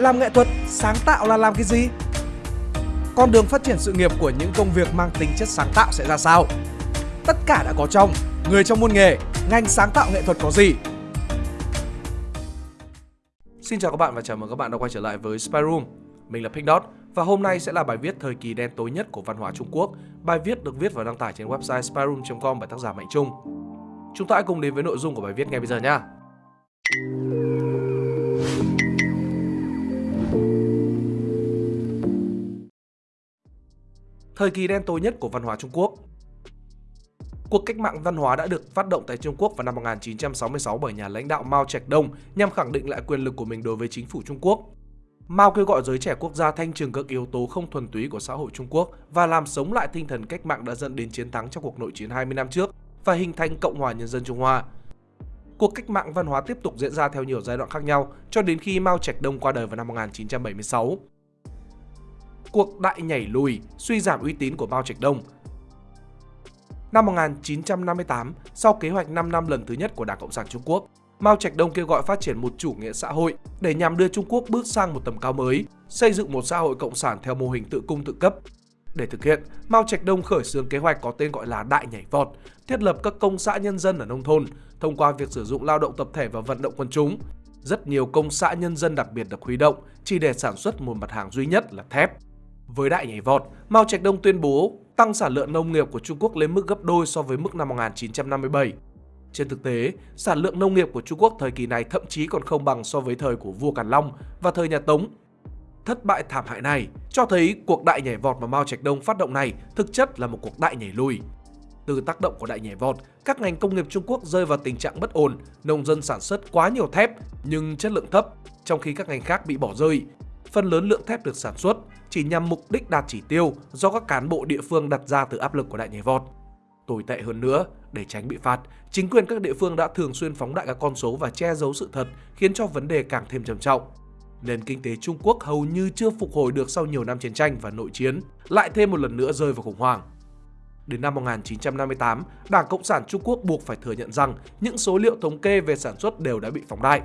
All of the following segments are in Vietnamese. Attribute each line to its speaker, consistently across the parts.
Speaker 1: Làm nghệ thuật, sáng tạo là làm cái gì? Con đường phát triển sự nghiệp của những công việc mang tính chất sáng tạo sẽ ra sao? Tất cả đã có trong Người trong môn nghề, ngành sáng tạo nghệ thuật có gì? Xin chào các bạn và chào mừng các bạn đã quay trở lại với Spy Room. Mình là Pink Dot và hôm nay sẽ là bài viết thời kỳ đen tối nhất của văn hóa Trung Quốc. Bài viết được viết và đăng tải trên website spyroom.com bởi tác giả Mạnh Trung. Chúng ta hãy cùng đến với nội dung của bài viết ngay bây giờ nhé. Thời kỳ đen tối nhất của văn hóa Trung Quốc Cuộc cách mạng văn hóa đã được phát động tại Trung Quốc vào năm 1966 bởi nhà lãnh đạo Mao Trạch Đông nhằm khẳng định lại quyền lực của mình đối với chính phủ Trung Quốc. Mao kêu gọi giới trẻ quốc gia thanh trừng các yếu tố không thuần túy của xã hội Trung Quốc và làm sống lại tinh thần cách mạng đã dẫn đến chiến thắng trong cuộc nội chiến 20 năm trước và hình thành Cộng hòa Nhân dân Trung Hoa. Cuộc cách mạng văn hóa tiếp tục diễn ra theo nhiều giai đoạn khác nhau cho đến khi Mao Trạch Đông qua đời vào năm 1976. Cuộc đại nhảy lùi, suy giảm uy tín của Mao Trạch Đông Năm 1958, sau kế hoạch 5 năm lần thứ nhất của Đảng Cộng sản Trung Quốc, Mao Trạch Đông kêu gọi phát triển một chủ nghĩa xã hội để nhằm đưa Trung Quốc bước sang một tầm cao mới, xây dựng một xã hội cộng sản theo mô hình tự cung tự cấp. Để thực hiện, Mao Trạch Đông khởi xướng kế hoạch có tên gọi là Đại nhảy vọt, thiết lập các công xã nhân dân ở nông thôn thông qua việc sử dụng lao động tập thể và vận động quân chúng. Rất nhiều công xã nhân dân đặc biệt được huy động chỉ để sản xuất một mặt hàng duy nhất là thép. Với đại nhảy vọt, Mao Trạch Đông tuyên bố tăng sản lượng nông nghiệp của Trung Quốc lên mức gấp đôi so với mức năm 1957. Trên thực tế, sản lượng nông nghiệp của Trung Quốc thời kỳ này thậm chí còn không bằng so với thời của vua Càn Long và thời nhà Tống. Thất bại thảm hại này cho thấy cuộc đại nhảy vọt mà Mao Trạch Đông phát động này thực chất là một cuộc đại nhảy lùi. Từ tác động của đại nhảy vọt, các ngành công nghiệp Trung Quốc rơi vào tình trạng bất ổn, nông dân sản xuất quá nhiều thép nhưng chất lượng thấp, trong khi các ngành khác bị bỏ rơi. Phần lớn lượng thép được sản xuất chỉ nhằm mục đích đạt chỉ tiêu do các cán bộ địa phương đặt ra từ áp lực của đại nhảy vọt. Tồi tệ hơn nữa, để tránh bị phạt, chính quyền các địa phương đã thường xuyên phóng đại các con số và che giấu sự thật khiến cho vấn đề càng thêm trầm trọng. Nền kinh tế Trung Quốc hầu như chưa phục hồi được sau nhiều năm chiến tranh và nội chiến, lại thêm một lần nữa rơi vào khủng hoảng. Đến năm 1958, Đảng Cộng sản Trung Quốc buộc phải thừa nhận rằng những số liệu thống kê về sản xuất đều đã bị phóng đại.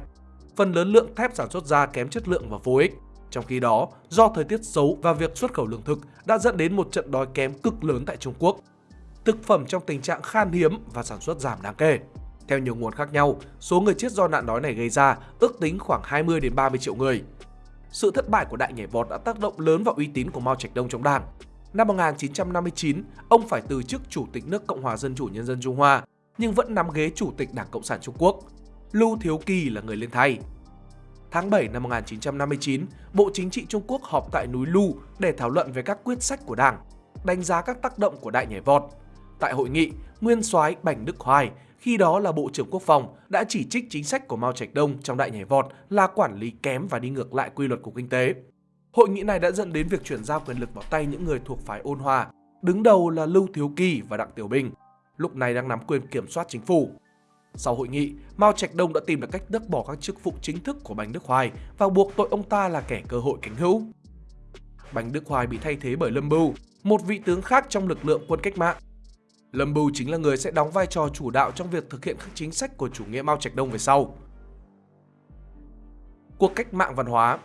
Speaker 1: Phần lớn lượng thép sản xuất ra kém chất lượng và vô ích. Trong khi đó, do thời tiết xấu và việc xuất khẩu lương thực đã dẫn đến một trận đói kém cực lớn tại Trung Quốc. Thực phẩm trong tình trạng khan hiếm và sản xuất giảm đáng kể. Theo nhiều nguồn khác nhau, số người chết do nạn đói này gây ra ước tính khoảng 20 đến 30 triệu người. Sự thất bại của đại nhảy vọt đã tác động lớn vào uy tín của Mao Trạch Đông trong đảng. Năm 1959, ông phải từ chức Chủ tịch nước Cộng hòa Dân chủ Nhân dân Trung Hoa, nhưng vẫn nắm ghế Chủ tịch Đảng Cộng sản Trung Quốc. Lưu Thiếu Kỳ là người lên thay. Tháng 7 năm 1959, Bộ Chính trị Trung Quốc họp tại núi Lu để thảo luận về các quyết sách của Đảng, đánh giá các tác động của đại nhảy vọt. Tại hội nghị, nguyên soái Bành Đức Hoài, khi đó là Bộ trưởng Quốc phòng, đã chỉ trích chính sách của Mao Trạch Đông trong đại nhảy vọt là quản lý kém và đi ngược lại quy luật của kinh tế. Hội nghị này đã dẫn đến việc chuyển giao quyền lực vào tay những người thuộc phái ôn hòa, đứng đầu là Lưu Thiếu Kỳ và Đặng Tiểu Bình, lúc này đang nắm quyền kiểm soát chính phủ. Sau hội nghị, Mao Trạch Đông đã tìm được cách tước bỏ các chức vụ chính thức của Bành Đức Hoài và buộc tội ông ta là kẻ cơ hội cánh hữu. Bành Đức Hoài bị thay thế bởi Lâm Bưu, một vị tướng khác trong lực lượng quân cách mạng. Lâm Bưu chính là người sẽ đóng vai trò chủ đạo trong việc thực hiện các chính sách của chủ nghĩa Mao Trạch Đông về sau. Cuộc cách mạng văn hóa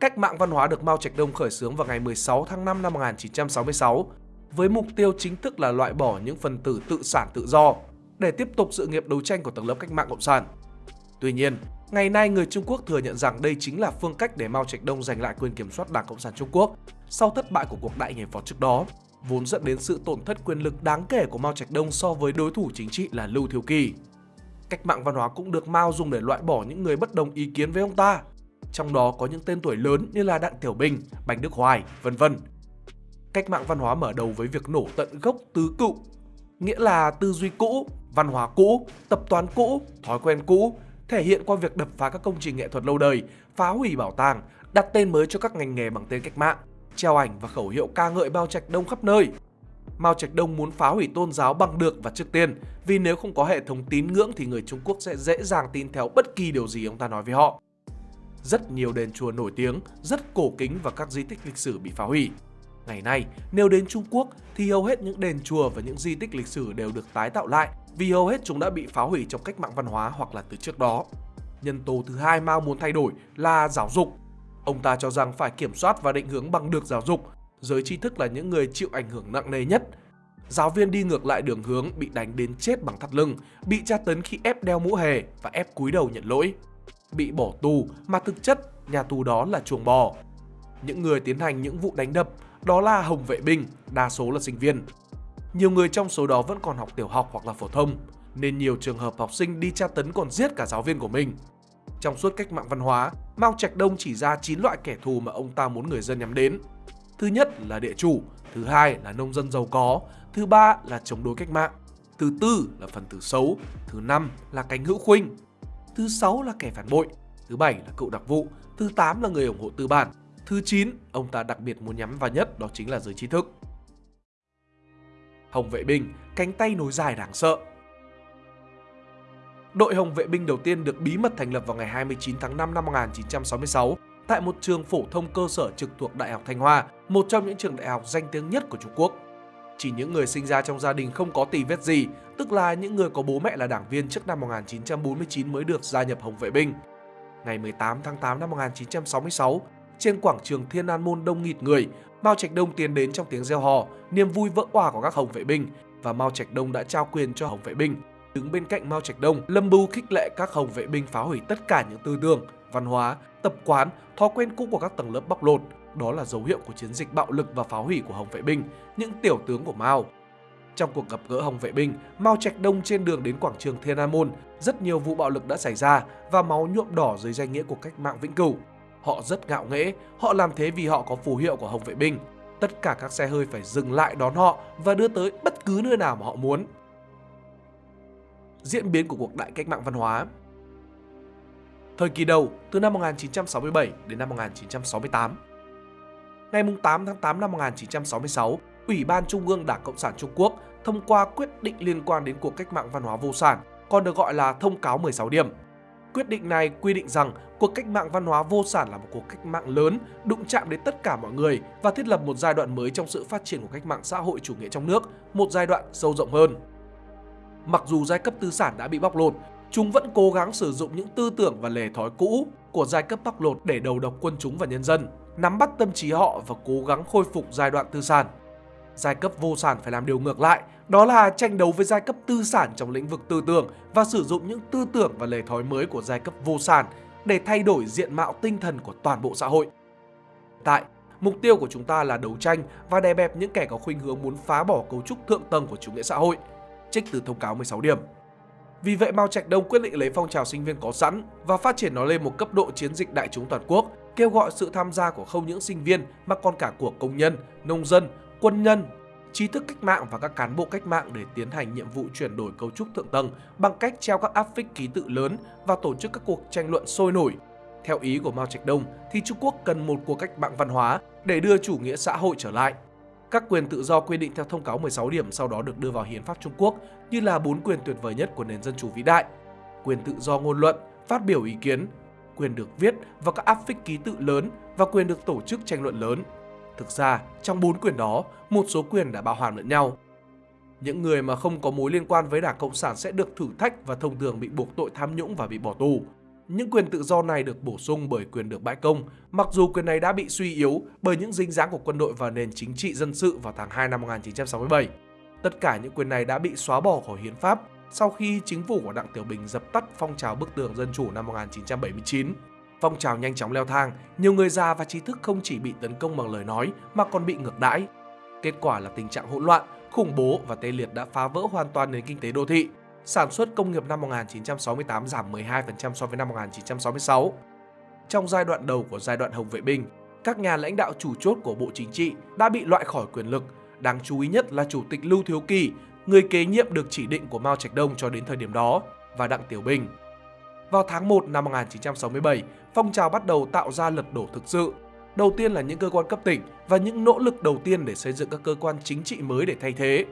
Speaker 1: Cách mạng văn hóa được Mao Trạch Đông khởi xướng vào ngày 16 tháng 5 năm 1966 với mục tiêu chính thức là loại bỏ những phần tử tự sản tự do để tiếp tục sự nghiệp đấu tranh của tầng lớp cách mạng cộng sản. Tuy nhiên, ngày nay người Trung Quốc thừa nhận rằng đây chính là phương cách để Mao Trạch Đông giành lại quyền kiểm soát Đảng Cộng sản Trung Quốc sau thất bại của cuộc đại nhảy vọt trước đó, vốn dẫn đến sự tổn thất quyền lực đáng kể của Mao Trạch Đông so với đối thủ chính trị là Lưu Thiếu Kỳ. Cách mạng văn hóa cũng được Mao dùng để loại bỏ những người bất đồng ý kiến với ông ta, trong đó có những tên tuổi lớn như là Đặng Tiểu Bình, Bành Đức Hoài, vân vân cách mạng văn hóa mở đầu với việc nổ tận gốc tứ cựu, nghĩa là tư duy cũ, văn hóa cũ, tập toán cũ, thói quen cũ, thể hiện qua việc đập phá các công trình nghệ thuật lâu đời, phá hủy bảo tàng, đặt tên mới cho các ngành nghề bằng tên cách mạng, treo ảnh và khẩu hiệu ca ngợi Mao Trạch Đông khắp nơi. Mao Trạch Đông muốn phá hủy tôn giáo bằng được và trước tiên, vì nếu không có hệ thống tín ngưỡng thì người Trung Quốc sẽ dễ dàng tin theo bất kỳ điều gì ông ta nói với họ. Rất nhiều đền chùa nổi tiếng, rất cổ kính và các di tích lịch sử bị phá hủy. Ngày nay, nếu đến Trung Quốc thì hầu hết những đền chùa và những di tích lịch sử đều được tái tạo lại vì hầu hết chúng đã bị phá hủy trong cách mạng văn hóa hoặc là từ trước đó. Nhân tố thứ hai Mao muốn thay đổi là giáo dục. Ông ta cho rằng phải kiểm soát và định hướng bằng được giáo dục. Giới tri thức là những người chịu ảnh hưởng nặng nề nhất. Giáo viên đi ngược lại đường hướng bị đánh đến chết bằng thắt lưng, bị tra tấn khi ép đeo mũ hề và ép cúi đầu nhận lỗi. Bị bỏ tù mà thực chất nhà tù đó là chuồng bò. Những người tiến hành những vụ đánh đập đó là hồng vệ binh, đa số là sinh viên. Nhiều người trong số đó vẫn còn học tiểu học hoặc là phổ thông, nên nhiều trường hợp học sinh đi tra tấn còn giết cả giáo viên của mình. Trong suốt cách mạng văn hóa, Mao Trạch Đông chỉ ra 9 loại kẻ thù mà ông ta muốn người dân nhắm đến. Thứ nhất là địa chủ, thứ hai là nông dân giàu có, thứ ba là chống đối cách mạng, thứ tư là phần tử xấu, thứ năm là cánh hữu khuynh, thứ sáu là kẻ phản bội, thứ bảy là cựu đặc vụ, thứ tám là người ủng hộ tư bản, thứ 9 ông ta đặc biệt muốn nhắm vào nhất đó chính là giới trí thức. Hồng vệ binh, cánh tay nối dài đáng sợ. Đội Hồng vệ binh đầu tiên được bí mật thành lập vào ngày 29 tháng 5 năm 1966 tại một trường phổ thông cơ sở trực thuộc Đại học Thanh Hoa, một trong những trường đại học danh tiếng nhất của Trung Quốc. Chỉ những người sinh ra trong gia đình không có tì vết gì, tức là những người có bố mẹ là đảng viên trước năm 1949 mới được gia nhập Hồng vệ binh. Ngày 18 tháng 8 năm 1966, trên quảng trường Thiên An Môn đông nghịt người, Mao Trạch Đông tiến đến trong tiếng reo hò, niềm vui vỡ òa của các Hồng vệ binh và Mao Trạch Đông đã trao quyền cho Hồng vệ binh. Đứng bên cạnh Mao Trạch Đông, Lâm Bưu khích lệ các Hồng vệ binh phá hủy tất cả những tư tưởng, văn hóa, tập quán, thói quen cũ của các tầng lớp bóc lột. Đó là dấu hiệu của chiến dịch bạo lực và phá hủy của Hồng vệ binh, những tiểu tướng của Mao. Trong cuộc gặp gỡ Hồng vệ binh, Mao Trạch Đông trên đường đến quảng trường Thiên An Môn, rất nhiều vụ bạo lực đã xảy ra và máu nhuộm đỏ dưới danh nghĩa của cách mạng vĩnh cửu. Họ rất ngạo nghễ, họ làm thế vì họ có phù hiệu của Hồng vệ binh. Tất cả các xe hơi phải dừng lại đón họ và đưa tới bất cứ nơi nào mà họ muốn. Diễn biến của cuộc đại cách mạng văn hóa Thời kỳ đầu, từ năm 1967 đến năm 1968 Ngày 8 tháng 8 năm 1966, Ủy ban Trung ương Đảng Cộng sản Trung Quốc thông qua quyết định liên quan đến cuộc cách mạng văn hóa vô sản, còn được gọi là Thông cáo 16 điểm. Quyết định này quy định rằng cuộc cách mạng văn hóa vô sản là một cuộc cách mạng lớn, đụng chạm đến tất cả mọi người và thiết lập một giai đoạn mới trong sự phát triển của cách mạng xã hội chủ nghĩa trong nước, một giai đoạn sâu rộng hơn. Mặc dù giai cấp tư sản đã bị bóc lột, chúng vẫn cố gắng sử dụng những tư tưởng và lề thói cũ của giai cấp bóc lột để đầu độc quân chúng và nhân dân, nắm bắt tâm trí họ và cố gắng khôi phục giai đoạn tư sản. Giai cấp vô sản phải làm điều ngược lại, đó là tranh đấu với giai cấp tư sản trong lĩnh vực tư tưởng và sử dụng những tư tưởng và lề thói mới của giai cấp vô sản để thay đổi diện mạo tinh thần của toàn bộ xã hội. Tại, mục tiêu của chúng ta là đấu tranh và đè bẹp những kẻ có khuynh hướng muốn phá bỏ cấu trúc thượng tầng của chủ nghĩa xã hội, trích từ thông cáo 16 điểm. Vì vậy Mao Trạch Đông quyết định lấy phong trào sinh viên có sẵn và phát triển nó lên một cấp độ chiến dịch đại chúng toàn quốc, kêu gọi sự tham gia của không những sinh viên mà còn cả của công nhân, nông dân, quân nhân, trí thức cách mạng và các cán bộ cách mạng để tiến hành nhiệm vụ chuyển đổi cấu trúc thượng tầng bằng cách treo các áp phích ký tự lớn và tổ chức các cuộc tranh luận sôi nổi. Theo ý của Mao Trạch Đông thì Trung Quốc cần một cuộc cách mạng văn hóa để đưa chủ nghĩa xã hội trở lại. Các quyền tự do quy định theo thông cáo 16 điểm sau đó được đưa vào hiến pháp Trung Quốc như là bốn quyền tuyệt vời nhất của nền dân chủ vĩ đại. Quyền tự do ngôn luận, phát biểu ý kiến, quyền được viết và các áp phích ký tự lớn và quyền được tổ chức tranh luận lớn. Thực ra, trong bốn quyền đó, một số quyền đã bao hàm lẫn nhau. Những người mà không có mối liên quan với Đảng Cộng sản sẽ được thử thách và thông thường bị buộc tội tham nhũng và bị bỏ tù. Những quyền tự do này được bổ sung bởi quyền được bãi công, mặc dù quyền này đã bị suy yếu bởi những dính dáng của quân đội và nền chính trị dân sự vào tháng 2 năm 1967. Tất cả những quyền này đã bị xóa bỏ khỏi hiến pháp sau khi chính phủ của Đặng Tiểu Bình dập tắt phong trào bức tường dân chủ năm 1979. Phong trào nhanh chóng leo thang, nhiều người già và trí thức không chỉ bị tấn công bằng lời nói mà còn bị ngược đãi. Kết quả là tình trạng hỗn loạn, khủng bố và tê liệt đã phá vỡ hoàn toàn nền kinh tế đô thị. Sản xuất công nghiệp năm 1968 giảm 12% so với năm 1966. Trong giai đoạn đầu của giai đoạn Hồng Vệ Binh, các nhà lãnh đạo chủ chốt của Bộ Chính trị đã bị loại khỏi quyền lực. Đáng chú ý nhất là Chủ tịch Lưu Thiếu Kỳ, người kế nhiệm được chỉ định của Mao Trạch Đông cho đến thời điểm đó, và Đặng Tiểu Bình, vào tháng 1 năm 1967, phong trào bắt đầu tạo ra lật đổ thực sự. Đầu tiên là những cơ quan cấp tỉnh và những nỗ lực đầu tiên để xây dựng các cơ quan chính trị mới để thay thế.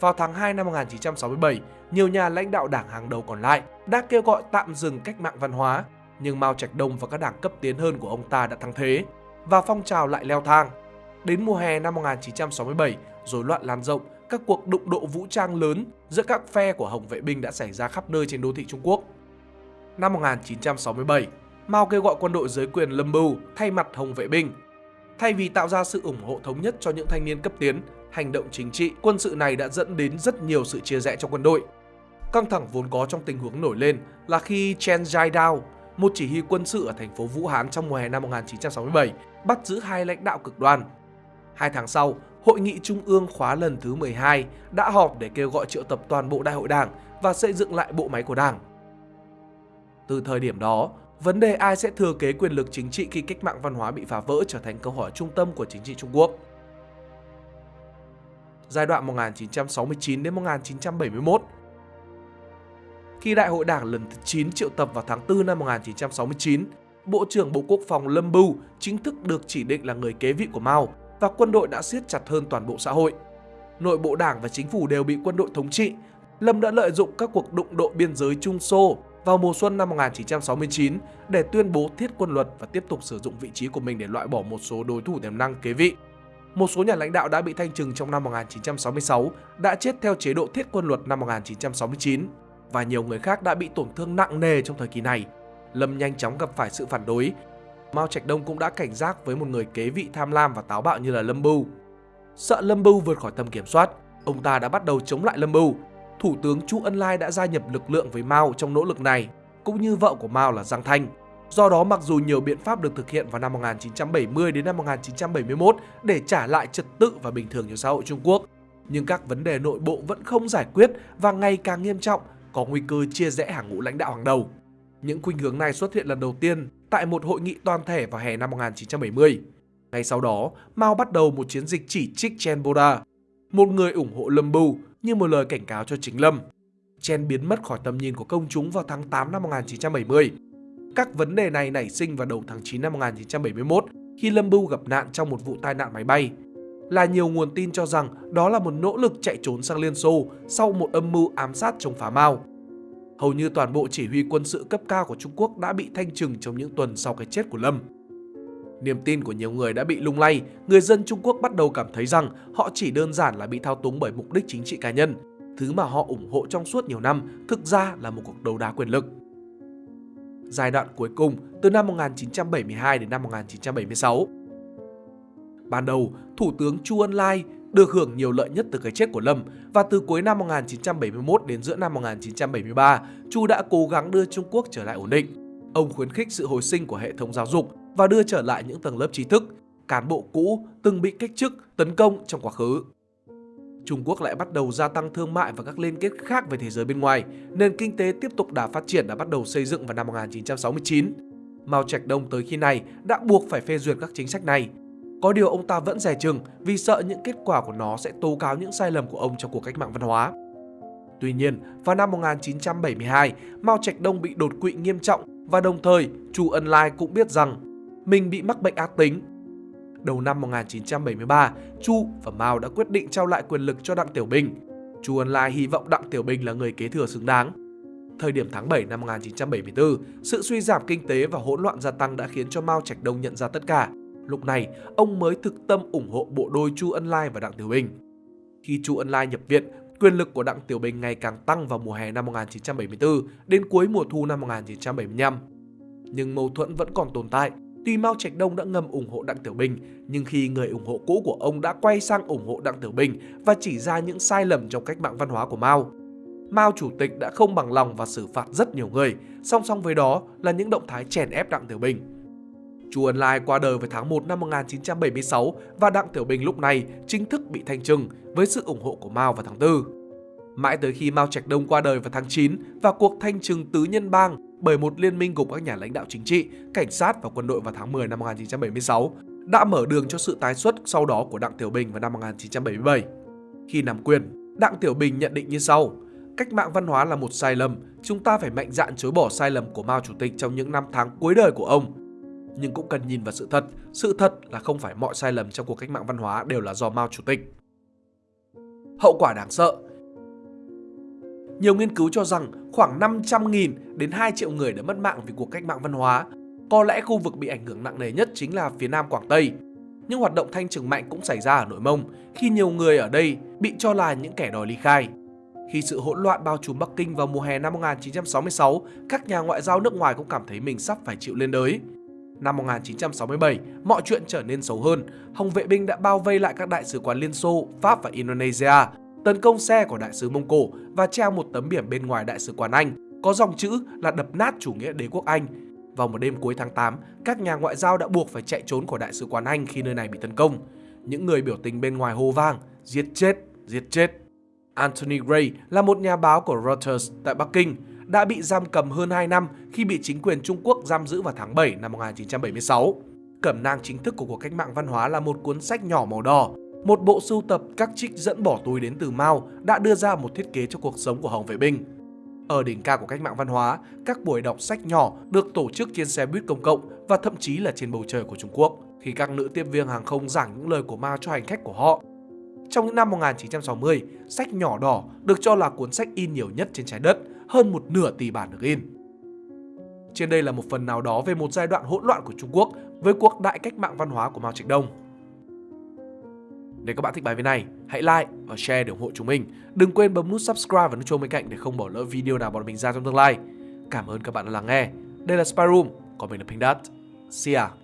Speaker 1: Vào tháng 2 năm 1967, nhiều nhà lãnh đạo đảng hàng đầu còn lại đã kêu gọi tạm dừng cách mạng văn hóa, nhưng Mao Trạch Đông và các đảng cấp tiến hơn của ông ta đã thắng thế, và phong trào lại leo thang. Đến mùa hè năm 1967, rối loạn lan rộng, các cuộc đụng độ vũ trang lớn giữa các phe của Hồng vệ binh đã xảy ra khắp nơi trên đô thị Trung Quốc. Năm 1967, Mao kêu gọi quân đội giới quyền Lâm mưu thay mặt Hồng vệ binh. Thay vì tạo ra sự ủng hộ thống nhất cho những thanh niên cấp tiến, hành động chính trị quân sự này đã dẫn đến rất nhiều sự chia rẽ trong quân đội. Căng thẳng vốn có trong tình huống nổi lên là khi Chen Jiadao, một chỉ huy quân sự ở thành phố Vũ Hán trong mùa hè năm 1967, bắt giữ hai lãnh đạo cực đoan. Hai tháng sau, Hội nghị Trung ương khóa lần thứ 12 đã họp để kêu gọi triệu tập toàn bộ đại hội đảng và xây dựng lại bộ máy của đảng. Từ thời điểm đó, vấn đề ai sẽ thừa kế quyền lực chính trị khi cách mạng văn hóa bị phá vỡ trở thành câu hỏi trung tâm của chính trị Trung Quốc. Giai đoạn 1969 đến 1971 Khi Đại hội Đảng lần thứ 9 triệu tập vào tháng 4 năm 1969, Bộ trưởng Bộ Quốc phòng Lâm Bưu chính thức được chỉ định là người kế vị của Mao và quân đội đã siết chặt hơn toàn bộ xã hội. Nội bộ đảng và chính phủ đều bị quân đội thống trị. Lâm đã lợi dụng các cuộc đụng độ biên giới Trung Xô vào mùa xuân năm 1969 để tuyên bố thiết quân luật và tiếp tục sử dụng vị trí của mình để loại bỏ một số đối thủ tiềm năng kế vị. Một số nhà lãnh đạo đã bị thanh trừng trong năm 1966 đã chết theo chế độ thiết quân luật năm 1969 và nhiều người khác đã bị tổn thương nặng nề trong thời kỳ này. Lâm nhanh chóng gặp phải sự phản đối Mao Trạch Đông cũng đã cảnh giác với một người kế vị tham lam và táo bạo như là Lâm Bưu. Sợ Lâm Bưu vượt khỏi tầm kiểm soát, ông ta đã bắt đầu chống lại Lâm Bưu. Thủ tướng Chu Ân Lai đã gia nhập lực lượng với Mao trong nỗ lực này, cũng như vợ của Mao là Giang Thanh. Do đó mặc dù nhiều biện pháp được thực hiện vào năm 1970 đến năm 1971 để trả lại trật tự và bình thường cho xã hội Trung Quốc, nhưng các vấn đề nội bộ vẫn không giải quyết và ngày càng nghiêm trọng, có nguy cơ chia rẽ hàng ngũ lãnh đạo hàng đầu. Những khuynh hướng này xuất hiện lần đầu tiên tại một hội nghị toàn thể vào hè năm 1970. Ngay sau đó, Mao bắt đầu một chiến dịch chỉ trích Chen Boda, một người ủng hộ Lâm Bưu như một lời cảnh cáo cho chính Lâm. Chen biến mất khỏi tầm nhìn của công chúng vào tháng 8 năm 1970. Các vấn đề này nảy sinh vào đầu tháng 9 năm 1971 khi Lâm Bưu gặp nạn trong một vụ tai nạn máy bay. Là nhiều nguồn tin cho rằng đó là một nỗ lực chạy trốn sang Liên Xô sau một âm mưu ám sát chống phá Mao hầu như toàn bộ chỉ huy quân sự cấp cao của Trung Quốc đã bị thanh trừng trong những tuần sau cái chết của Lâm. Niềm tin của nhiều người đã bị lung lay, người dân Trung Quốc bắt đầu cảm thấy rằng họ chỉ đơn giản là bị thao túng bởi mục đích chính trị cá nhân. Thứ mà họ ủng hộ trong suốt nhiều năm thực ra là một cuộc đấu đá quyền lực. Giai đoạn cuối cùng từ năm 1972 đến năm 1976 Ban đầu, Thủ tướng Chu Ân Lai được hưởng nhiều lợi nhất từ cái chết của Lâm và từ cuối năm 1971 đến giữa năm 1973, Chu đã cố gắng đưa Trung Quốc trở lại ổn định. Ông khuyến khích sự hồi sinh của hệ thống giáo dục và đưa trở lại những tầng lớp trí thức, cán bộ cũ từng bị cách chức, tấn công trong quá khứ. Trung Quốc lại bắt đầu gia tăng thương mại và các liên kết khác với thế giới bên ngoài, nền kinh tế tiếp tục đà phát triển đã bắt đầu xây dựng vào năm 1969. Mao Trạch Đông tới khi này đã buộc phải phê duyệt các chính sách này có điều ông ta vẫn dè chừng vì sợ những kết quả của nó sẽ tố cáo những sai lầm của ông trong cuộc cách mạng văn hóa. Tuy nhiên, vào năm 1972, Mao Trạch Đông bị đột quỵ nghiêm trọng và đồng thời Chu Ân Lai cũng biết rằng mình bị mắc bệnh ác tính. Đầu năm 1973, Chu và Mao đã quyết định trao lại quyền lực cho Đặng Tiểu Bình. Chu Ân Lai hy vọng Đặng Tiểu Bình là người kế thừa xứng đáng. Thời điểm tháng 7 năm 1974, sự suy giảm kinh tế và hỗn loạn gia tăng đã khiến cho Mao Trạch Đông nhận ra tất cả. Lúc này, ông mới thực tâm ủng hộ bộ đôi Chu Ân Lai và Đặng Tiểu Bình. Khi Chu Ân Lai nhập viện, quyền lực của Đặng Tiểu Bình ngày càng tăng vào mùa hè năm 1974 đến cuối mùa thu năm 1975. Nhưng mâu thuẫn vẫn còn tồn tại. Tuy Mao Trạch Đông đã ngầm ủng hộ Đặng Tiểu Bình, nhưng khi người ủng hộ cũ của ông đã quay sang ủng hộ Đặng Tiểu Bình và chỉ ra những sai lầm trong cách mạng văn hóa của Mao, Mao Chủ tịch đã không bằng lòng và xử phạt rất nhiều người, song song với đó là những động thái chèn ép Đặng Tiểu Bình. Chu Ân Lai qua đời vào tháng 1 năm 1976 và Đặng Tiểu Bình lúc này chính thức bị thanh trừng với sự ủng hộ của Mao vào tháng 4. Mãi tới khi Mao Trạch Đông qua đời vào tháng 9 và cuộc thanh trừng tứ nhân bang bởi một liên minh gồm các nhà lãnh đạo chính trị, cảnh sát và quân đội vào tháng 10 năm 1976 đã mở đường cho sự tái xuất sau đó của Đặng Tiểu Bình vào năm 1977. Khi nắm quyền, Đặng Tiểu Bình nhận định như sau: Cách mạng văn hóa là một sai lầm, chúng ta phải mạnh dạn chối bỏ sai lầm của Mao Chủ tịch trong những năm tháng cuối đời của ông nhưng cũng cần nhìn vào sự thật. Sự thật là không phải mọi sai lầm trong cuộc cách mạng văn hóa đều là do Mao Chủ tịch. Hậu quả đáng sợ nhiều nghiên cứu cho rằng khoảng 500.000 đến 2 triệu người đã mất mạng vì cuộc cách mạng văn hóa. Có lẽ khu vực bị ảnh hưởng nặng nề nhất chính là phía Nam Quảng Tây. Nhưng hoạt động thanh trừng mạnh cũng xảy ra ở Nội Mông khi nhiều người ở đây bị cho là những kẻ đòi ly khai. Khi sự hỗn loạn bao trùm Bắc Kinh vào mùa hè năm 1966, các nhà ngoại giao nước ngoài cũng cảm thấy mình sắp phải chịu lên đới. Năm 1967, mọi chuyện trở nên xấu hơn. Hồng vệ binh đã bao vây lại các đại sứ quán Liên Xô, Pháp và Indonesia, tấn công xe của đại sứ Mông Cổ và treo một tấm biển bên ngoài đại sứ quán Anh có dòng chữ là đập nát chủ nghĩa đế quốc Anh. Vào một đêm cuối tháng 8, các nhà ngoại giao đã buộc phải chạy trốn khỏi đại sứ quán Anh khi nơi này bị tấn công. Những người biểu tình bên ngoài hô vang, giết chết, giết chết. Anthony Gray là một nhà báo của Reuters tại Bắc Kinh, đã bị giam cầm hơn 2 năm khi bị chính quyền Trung Quốc giam giữ vào tháng 7 năm 1976. Cẩm nang chính thức của cuộc cách mạng văn hóa là một cuốn sách nhỏ màu đỏ, một bộ sưu tập các trích dẫn bỏ túi đến từ Mao đã đưa ra một thiết kế cho cuộc sống của Hồng Vệ Binh. Ở đỉnh cao của cách mạng văn hóa, các buổi đọc sách nhỏ được tổ chức trên xe buýt công cộng và thậm chí là trên bầu trời của Trung Quốc, khi các nữ tiếp viên hàng không giảng những lời của Mao cho hành khách của họ. Trong những năm 1960, sách nhỏ đỏ được cho là cuốn sách in nhiều nhất trên trái đất, hơn một nửa tỷ bản được in. Trên đây là một phần nào đó về một giai đoạn hỗn loạn của Trung Quốc với cuộc đại cách mạng văn hóa của Mao Trạch Đông. Nếu các bạn thích bài viết này, hãy like và share để ủng hộ chúng mình. Đừng quên bấm nút subscribe và nút chuông bên cạnh để không bỏ lỡ video nào bọn mình ra trong tương lai. Cảm ơn các bạn đã lắng nghe. Đây là SpyRoom còn mình là Pink Dot. See ya!